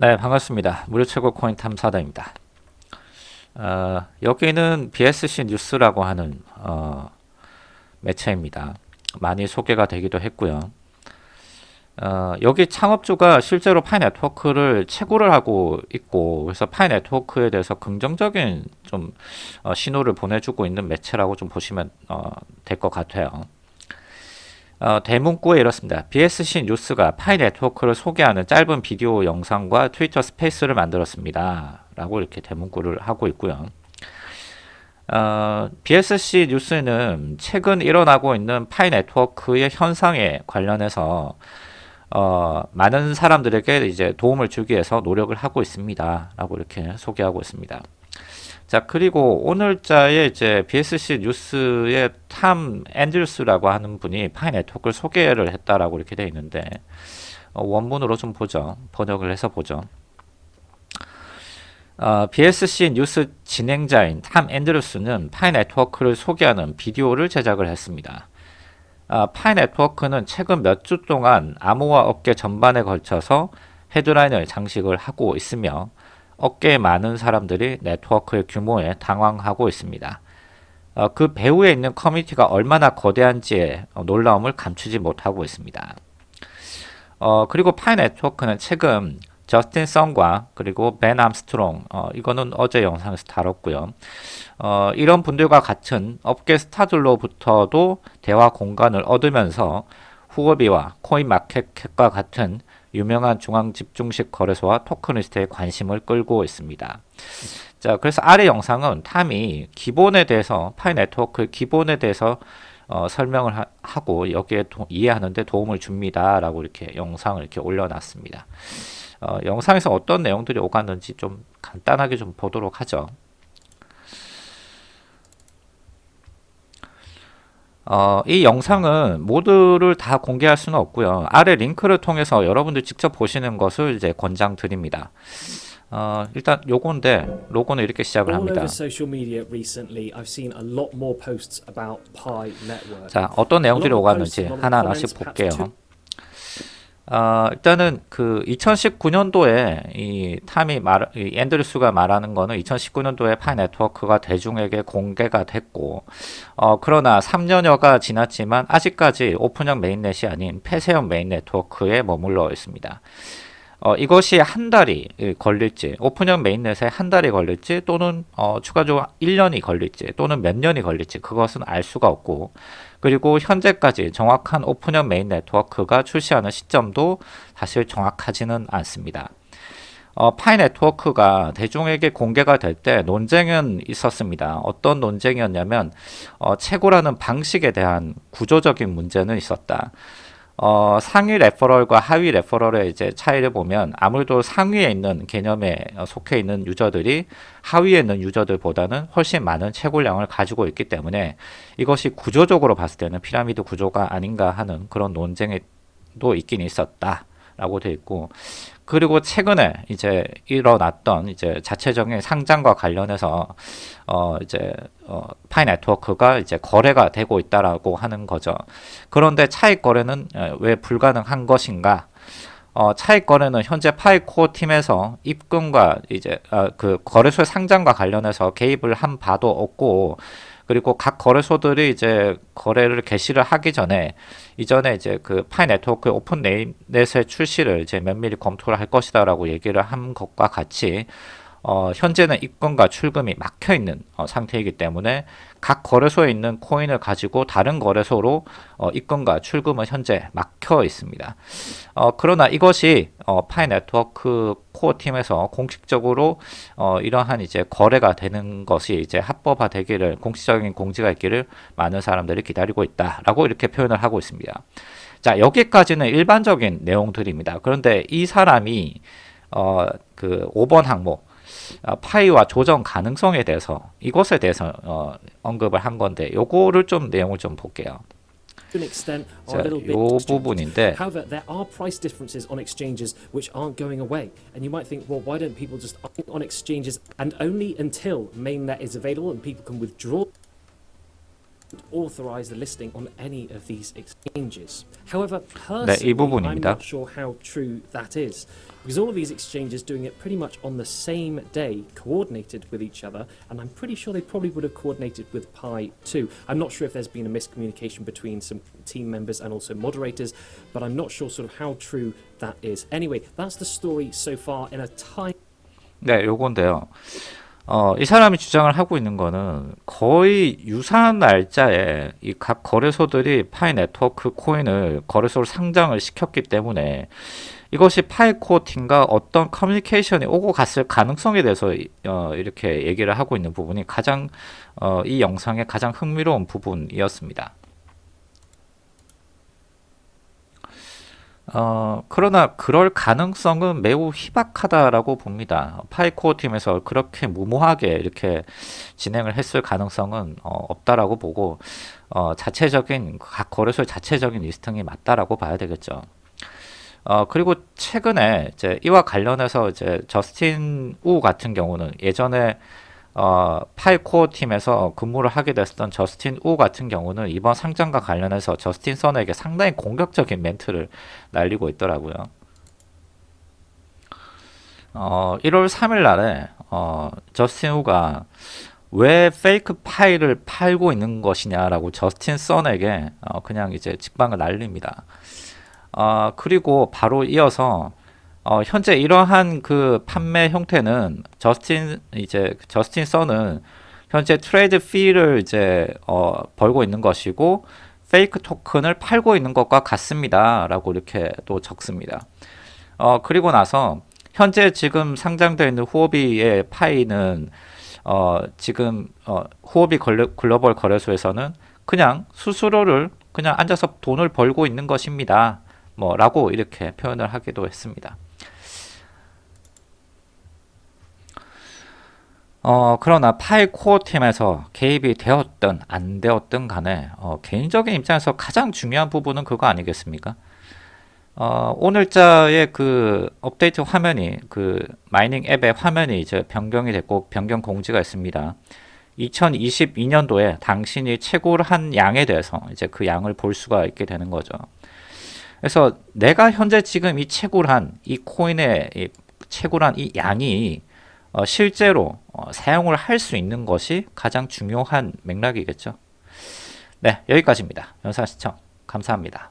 네, 반갑습니다. 무료 채굴 코인 탐사단입니다. 어, 여기는 BSC 뉴스라고 하는 어, 매체입니다. 많이 소개가 되기도 했고요. 어, 여기 창업주가 실제로 파이 네트워크를 채굴을 하고 있고 그래서 파이 네트워크에 대해서 긍정적인 좀 어, 신호를 보내주고 있는 매체라고 좀 보시면 어, 될것 같아요. 어, 대문구에 이렇습니다. BSC 뉴스가 파이 네트워크를 소개하는 짧은 비디오 영상과 트위터 스페이스를 만들었습니다. 라고 이렇게 대문구를 하고 있고요. 어, BSC 뉴스는 최근 일어나고 있는 파이 네트워크의 현상에 관련해서 어, 많은 사람들에게 이제 도움을 주기 위해서 노력을 하고 있습니다. 라고 이렇게 소개하고 있습니다. 자, 그리고 오늘자에 이제 BSC 뉴스의 탐 앤드루스라고 하는 분이 파이 네트워크를 소개를 했다라고 이렇게 되어 있는데, 어, 원문으로 좀 보죠. 번역을 해서 보죠. 어, BSC 뉴스 진행자인 탐 앤드루스는 파이 네트워크를 소개하는 비디오를 제작을 했습니다. 어, 파이 네트워크는 최근 몇 주 동안 암호화 업계 전반에 걸쳐서 헤드라인을 장식을 하고 있으며 업계에 많은 사람들이 네트워크의 규모에 당황하고 있습니다. 어, 그 배후에 있는 커뮤니티가 얼마나 거대한지에 놀라움을 감추지 못하고 있습니다. 어, 그리고 파이 네트워크는 최근 저스틴 썬과 그리고 벤 암스트롱 어, 이거는 어제 영상에서 다뤘고요. 어, 이런 분들과 같은 업계 스타들로부터도 대화 공간을 얻으면서 후오비와 코인마켓과 같은 유명한 중앙 집중식 거래소와 token list에 관심을 끌고 있습니다. 자, 그래서 아래 영상은 탐이 기본에 대해서 파이 네트워크 기본에 대해서 어, 설명을 하, 고 여기에 도, 이해하는데 도움을 줍니다 라고 이렇게 영상을 이렇게 올려놨습니다. 어, 영상에서 어떤 내용들이 오갔는지 좀 간단하게 좀 보도록 하죠. 어, 이 영상은 모두를 다 공개할 수는 없고요. 아래 링크를 통해서 여러분들 직접 보시는 것을 이제 권장드립니다. 어, 일단 요건데 로고는 이렇게 시작을 합니다. 자, 어떤 내용들이 오갔는지 하나하나씩 볼게요. 어, 일단은 그 2019년도에 이 탐이 말, 이 앤드류스가 말하는 거는 2019년도에 파이 네트워크가 대중에게 공개가 됐고, 어, 그러나 3년여가 지났지만 아직까지 오픈형 mainnet이 아닌 폐쇄형 메인 네트워크에 머물러 있습니다. 어, 이것이 한 달이 걸릴지, 오픈형 mainnet에 한 달이 걸릴지, 또는 어, 추가적으로 1년이 걸릴지, 또는 몇 년이 걸릴지, 그것은 알 수가 없고, 그리고 현재까지 정확한 오픈형 메인 네트워크가 출시하는 시점도 사실 정확하지는 않습니다. 어, 파이 네트워크가 대중에게 공개가 될 때 논쟁은 있었습니다. 어떤 논쟁이었냐면 어, 채굴이라는 방식에 대한 구조적인 문제는 있었다. 어, 상위 referral과 하위 referral의 이제 차이를 보면 아무래도 상위에 있는 개념에 속해 있는 유저들이 하위에 있는 유저들보다는 훨씬 많은 채굴량을 가지고 있기 때문에 이것이 구조적으로 봤을 때는 피라미드 구조가 아닌가 하는 그런 논쟁도 있긴 있었다. 라고 되어 있고 그리고 최근에 이제 일어났던 이제 자체적인 상장과 관련해서 어 이제 어 파이 네트워크가 이제 거래가 되고 있다라고 하는 거죠. 그런데 차익 거래는 어, 왜 불가능한 것인가? 어, 차익 거래는 현재 파이 코어 팀에서 입금과 이제 어, 그 거래소의 상장과 관련해서 개입을 한 바도 없고 그리고 각 거래소들이 이제 거래를 개시를 하기 전에 이전에 이제 그 파이 네트워크 open mainnet의 출시를 이제 면밀히 검토를 할 것이다라고 얘기를 한 것과 같이 어, 현재는 입금과 출금이 막혀 있는 어, 상태이기 때문에 각 거래소에 있는 코인을 가지고 다른 거래소로 어, 입금과 출금은 현재 막혀 있습니다. 어, 그러나 이것이 어, 파이 네트워크 코어 팀에서 공식적으로 어, 이러한 이제 거래가 되는 것이 이제 합법화 되기를 공식적인 공지가 있기를 많은 사람들이 기다리고 있다라고 이렇게 표현을 하고 있습니다. 자 여기까지는 일반적인 내용들입니다. 그런데 이 사람이 어, 그 5번 항목 어, 파이와 조정 가능성에 대해서 이것에 대해서 어, 언급을 한 건데 요거를 좀 내용을 좀 볼게요. 자, 요 부분인데 However, there are price differences on exchanges which aren't going away. And you might think, well, why don't people just on exchanges and only until mainnet is available and people can withdraw 네, 이 personally, I'm 부분입니다. not sure how true that is. Because all of these exchanges doing it pretty much on the same day, coordinated with each other, and I'm pretty sure they probably would have coordinated with Pi too. I'm not sure if there's been a miscommunication between some team members and also moderators, but I'm not sure sort of how true that is. Anyway, that's the story so far in a time. 네, 요건데요. 어, 이 사람이 주장을 하고 있는 거는 거의 유사한 날짜에 이 각 거래소들이 파이 네트워크 코인을 거래소로 상장을 시켰기 때문에 이것이 파이코어 팀과 어떤 커뮤니케이션이 오고 갔을 가능성에 대해서 이- 어, 이렇게 얘기를 하고 있는 부분이 가장 어, 이 영상의 가장 흥미로운 부분이었습니다. 어, 그러나 그럴 가능성은 매우 희박하다라고 봅니다. 파이코어 팀에서 그렇게 무모하게 이렇게 진행을 했을 가능성은 어, 없다라고 보고 어, 자체적인 각 거래소의 자체적인 listing이 맞다라고 봐야 되겠죠. 어, 그리고 최근에 이제 이와 관련해서 이제 저스틴 우 같은 경우는 예전에 어, 파이코어 팀에서 근무를 하게 됐었던 저스틴 우 같은 경우는 이번 상장과 관련해서 저스틴 선에게 상당히 공격적인 멘트를 날리고 있더라고요. 어, 1월 3일 날에 어, 저스틴 우가 왜 fake 파이를 팔고 있는 것이냐라고 저스틴 선에게 어, 그냥 이제 직방을 날립니다. 어, 그리고 바로 이어서 어, 현재 이러한 그 판매 형태는 저스틴 이제 저스틴 선은 현재 trade fee를 이제 어, 벌고 있는 것이고 페이크 토큰을 팔고 있는 것과 같습니다라고 이렇게 또 적습니다. 어, 그리고 나서 현재 지금 상장되어 있는 후오비의 파이는 어, 지금 어, 후오비 글로벌 거래소에서는 그냥 수수료를 그냥 앉아서 돈을 벌고 있는 것입니다. 뭐라고 이렇게 표현을 하기도 했습니다. 어, 그러나 파일 코어 팀에서 개입이 되었든 안 되었든 간에 어, 개인적인 입장에서 가장 중요한 부분은 그거 아니겠습니까? 어, 오늘자의 그 업데이트 화면이 그 마이닝 앱의 화면이 이제 변경이 됐고 변경 공지가 있습니다. 2022년도에 당신이 채굴 한 양에 대해서 이제 그 양을 볼 수가 있게 되는 거죠. 그래서 내가 현재 지금 이 채굴한 이 코인의 이 채굴한 이 양이 어, 실제로 어, 사용을 할 수 있는 것이 가장 중요한 맥락이겠죠. 네, 여기까지입니다. 영상 시청 감사합니다.